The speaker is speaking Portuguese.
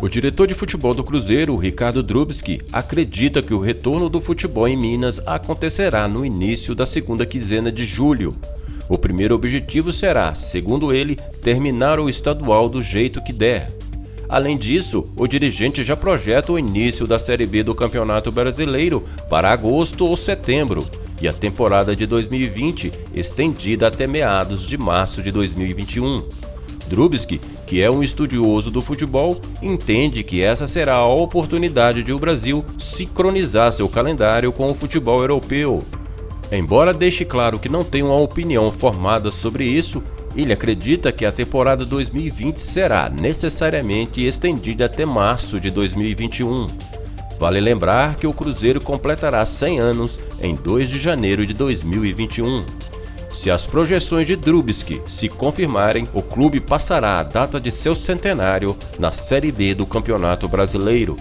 O diretor de futebol do Cruzeiro, Ricardo Drubski, acredita que o retorno do futebol em Minas acontecerá no início da segunda quinzena de julho. O primeiro objetivo será, segundo ele, terminar o estadual do jeito que der. Além disso, o dirigente já projeta o início da Série B do Campeonato Brasileiro para agosto ou setembro e a temporada de 2020 estendida até meados de março de 2021. Drubski, que é um estudioso do futebol, entende que essa será a oportunidade de o Brasil sincronizar seu calendário com o futebol europeu. Embora deixe claro que não tem uma opinião formada sobre isso, ele acredita que a temporada 2020 será necessariamente estendida até março de 2021. Vale lembrar que o Cruzeiro completará 100 anos em 2 de janeiro de 2021. Se as projeções de Drubski se confirmarem, o clube passará a data de seu centenário na Série B do Campeonato Brasileiro.